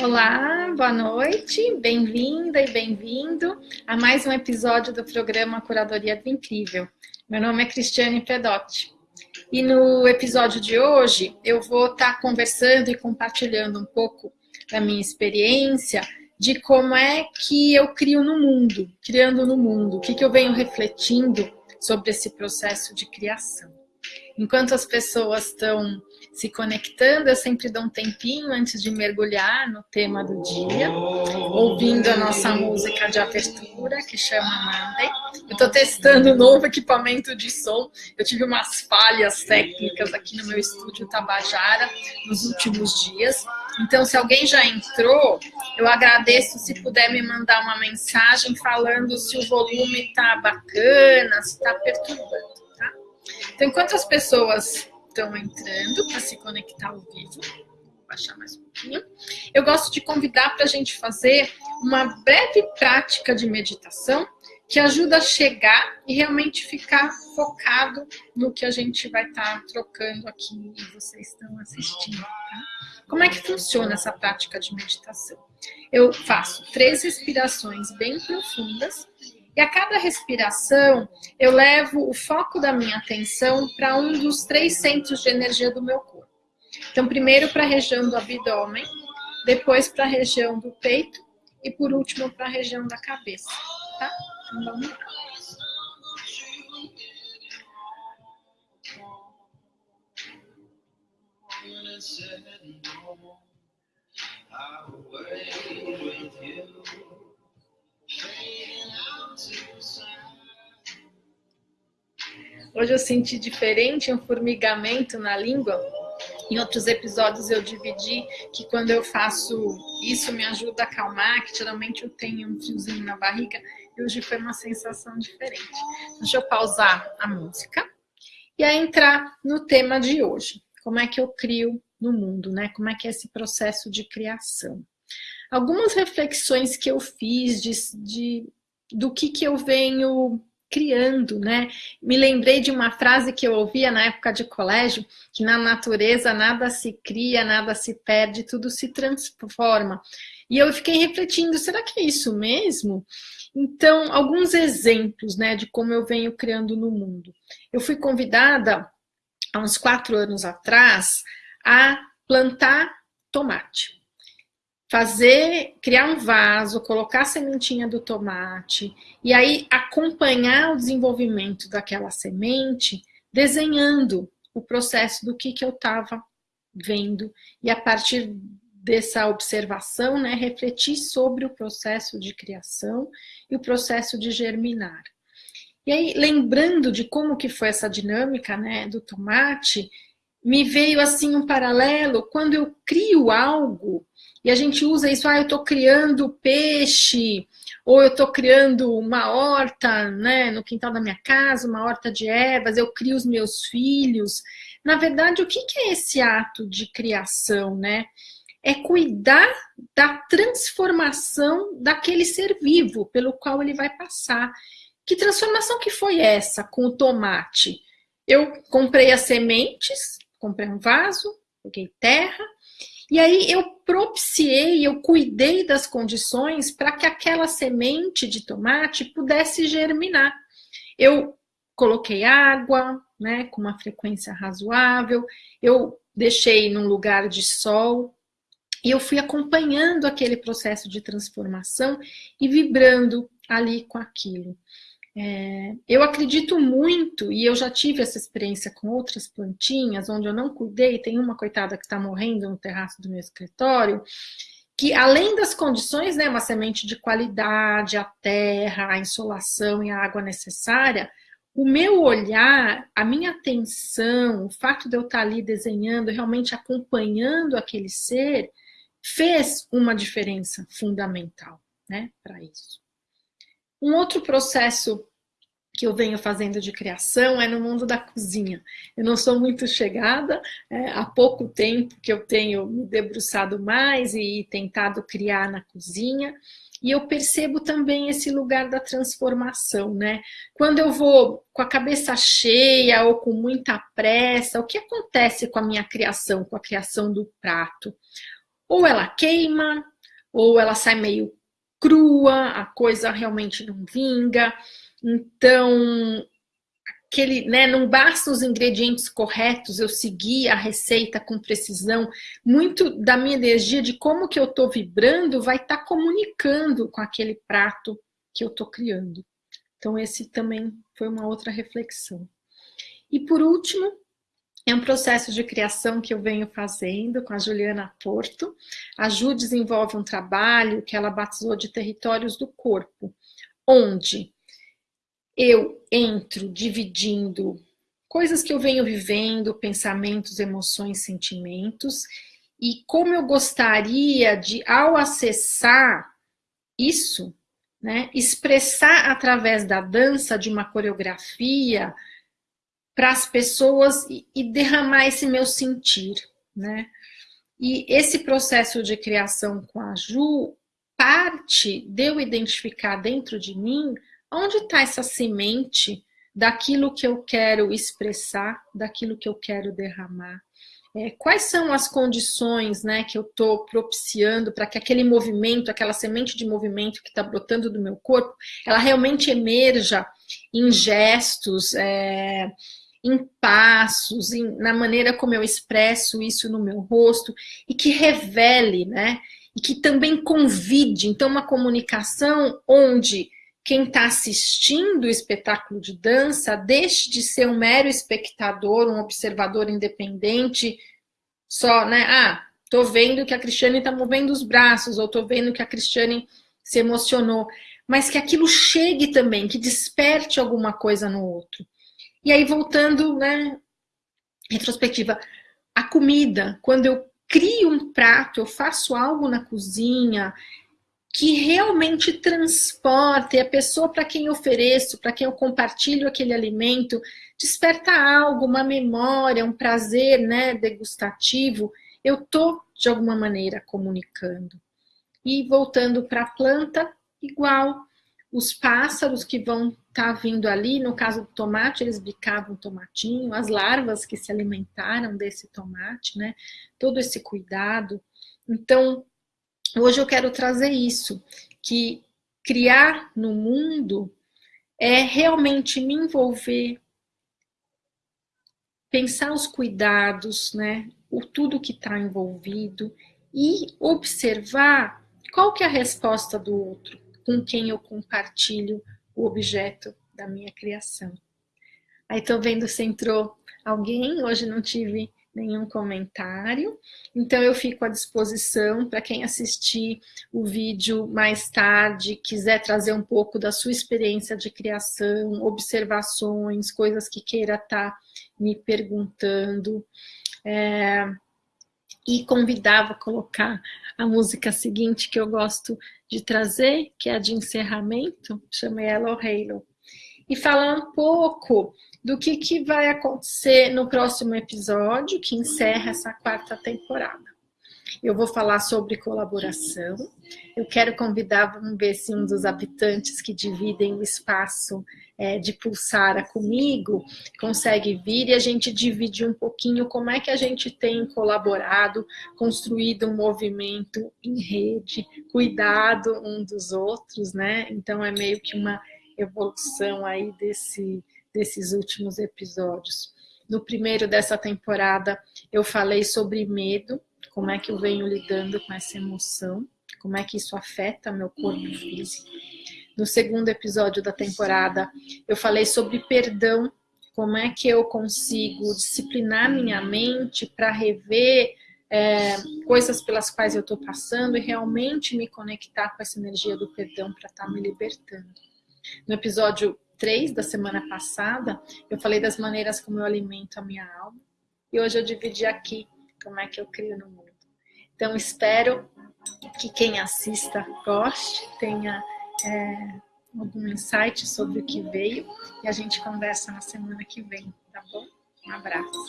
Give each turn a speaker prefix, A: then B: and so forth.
A: Olá, boa noite, bem-vinda e bem-vindo a mais um episódio do programa Curadoria do Incrível. Meu nome é Cristiane Pedotti e no episódio de hoje eu vou estar conversando e compartilhando um pouco da minha experiência de como é que eu crio no mundo, criando no mundo, o que, que eu venho refletindo sobre esse processo de criação. Enquanto as pessoas estão se conectando, eu sempre dou um tempinho antes de mergulhar no tema do dia, ouvindo a nossa música de abertura, que chama Monday. Eu estou testando um novo equipamento de som, eu tive umas falhas técnicas aqui no meu estúdio Tabajara nos últimos dias, então se alguém já entrou, eu agradeço se puder me mandar uma mensagem falando se o volume está bacana, se está perturbando. Tá? Então, enquanto as pessoas estão entrando para se conectar ao vivo. Vou baixar mais um pouquinho. Eu gosto de convidar para a gente fazer uma breve prática de meditação que ajuda a chegar e realmente ficar focado no que a gente vai estar tá trocando aqui e vocês estão assistindo. Tá? Como é que funciona essa prática de meditação? Eu faço três respirações bem profundas e a cada respiração, eu levo o foco da minha atenção para um dos três centros de energia do meu corpo. Então, primeiro para a região do abdômen, depois para a região do peito e por último para a região da cabeça, tá? Então, vamos lá. Hoje eu senti diferente, um formigamento na língua. Em outros episódios eu dividi que quando eu faço isso me ajuda a acalmar, que geralmente eu tenho um fiozinho na barriga. E hoje foi uma sensação diferente. Deixa eu pausar a música e aí entrar no tema de hoje. Como é que eu crio no mundo, né? Como é que é esse processo de criação. Algumas reflexões que eu fiz de, de do que, que eu venho criando, né? Me lembrei de uma frase que eu ouvia na época de colégio, que na natureza nada se cria, nada se perde, tudo se transforma. E eu fiquei refletindo, será que é isso mesmo? Então, alguns exemplos, né, de como eu venho criando no mundo. Eu fui convidada, há uns quatro anos atrás, a plantar tomate fazer, criar um vaso, colocar a sementinha do tomate e aí acompanhar o desenvolvimento daquela semente, desenhando o processo do que, que eu estava vendo e a partir dessa observação, né, refletir sobre o processo de criação e o processo de germinar. E aí, lembrando de como que foi essa dinâmica, né, do tomate, me veio assim um paralelo, quando eu crio algo, e a gente usa isso, ah, eu estou criando peixe, ou eu estou criando uma horta né, no quintal da minha casa, uma horta de ervas, eu crio os meus filhos. Na verdade, o que, é esse ato de criação? Né? É cuidar da transformação daquele ser vivo pelo qual ele vai passar. Que transformação que foi essa com o tomate? Eu comprei as sementes, comprei um vaso, peguei terra, e aí eu propiciei, eu cuidei das condições para que aquela semente de tomate pudesse germinar. Eu coloquei água, né, com uma frequência razoável, eu deixei num lugar de sol, e eu fui acompanhando aquele processo de transformação e vibrando ali com aquilo. É, eu acredito muito, e eu já tive essa experiência com outras plantinhas, onde eu não cuidei, tem uma coitada que está morrendo no terraço do meu escritório, que além das condições, né, uma semente de qualidade, a terra, a insolação e a água necessária, o meu olhar, a minha atenção, o fato de eu estar ali desenhando, realmente acompanhando aquele ser, fez uma diferença fundamental né, para isso. Um outro processo que eu venho fazendo de criação é no mundo da cozinha. Eu não sou muito chegada, é, há pouco tempo que eu tenho me debruçado mais e tentado criar na cozinha, e eu percebo também esse lugar da transformação, né? Quando eu vou com a cabeça cheia ou com muita pressa, o que acontece com a minha criação, com a criação do prato? ou ela queima, ou ela sai meio crua, a coisa realmente não vinga. Então, aquele, né, não basta os ingredientes corretos, eu seguir a receita com precisão. Muito da minha energia de como que eu estou vibrando vai estar tá comunicando com aquele prato que eu estou criando. Então, esse também foi uma outra reflexão. E por último, é um processo de criação que eu venho fazendo com a Juliana Porto. A Ju desenvolve um trabalho que ela batizou de Territórios do Corpo, onde eu entro dividindo coisas que eu venho vivendo, pensamentos, emoções, sentimentos, e como eu gostaria de, ao acessar isso, né, expressar através da dança, de uma coreografia, para as pessoas e, e, derramar esse meu sentir, né? E esse processo de criação com a Ju parte de eu identificar dentro de mim onde está essa semente daquilo que eu quero expressar, daquilo que eu quero derramar. É, quais são as condições né, que eu estou propiciando para que aquele movimento, aquela semente de movimento que está brotando do meu corpo, ela realmente emerja em gestos, é, em passos, em, na maneira como eu expresso isso no meu rosto, e que revele, né? E que também convide, então, uma comunicação onde quem está assistindo o espetáculo de dança deixe de ser um mero espectador, um observador independente, só, né? Ah, tô vendo que a Cristiane está movendo os braços, ou tô vendo que a Cristiane se emocionou, mas que aquilo chegue também, que desperte alguma coisa no outro. E aí, voltando, né, retrospectiva, a comida, quando eu crio um prato, eu faço algo na cozinha que realmente transporte a pessoa para quem eu ofereço, para quem eu compartilho aquele alimento, desperta algo, uma memória, um prazer né, degustativo, eu estou, de alguma maneira, comunicando. E voltando para a planta, igual, os pássaros que vão tá vindo ali, no caso do tomate, eles bicavam tomatinho, as larvas que se alimentaram desse tomate, né? Todo esse cuidado. Então, hoje eu quero trazer isso, que criar no mundo é realmente me envolver, pensar os cuidados, né? O tudo que está envolvido e observar qual que é a resposta do outro com quem eu compartilho o objeto da minha criação. Aí tô vendo se entrou alguém, hoje não tive nenhum comentário, então eu fico à disposição para quem assistir o vídeo mais tarde, quiser trazer um pouco da sua experiência de criação, observações, coisas que queira estar tá me perguntando. É, e convidava a colocar a música seguinte que eu gosto de trazer, que é a de encerramento, chamei ela o Halo, e falar um pouco do que, que vai acontecer no próximo episódio, que encerra essa quarta temporada. Eu vou falar sobre colaboração. Eu quero convidar, vamos ver se um dos habitantes que dividem o espaço é, de Pulsara comigo consegue vir e a gente divide um pouquinho como é que a gente tem colaborado, construído um movimento em rede, cuidado um dos outros, né? Então é meio que uma evolução aí desse, desses últimos episódios. No primeiro dessa temporada eu falei sobre medo, como é que eu venho lidando com essa emoção, como é que isso afeta meu corpo físico. No segundo episódio da temporada, eu falei sobre perdão, como é que eu consigo disciplinar minha mente para rever é, coisas pelas quais eu estou passando e realmente me conectar com essa energia do perdão para estar tá me libertando. No episódio 3 da semana passada, eu falei das maneiras como eu alimento a minha alma e hoje eu dividi aqui como é que eu crio no mundo. Então, espero que quem assista goste, tenha é, algum insight sobre o que veio e a gente conversa na semana que vem, tá bom? Um abraço.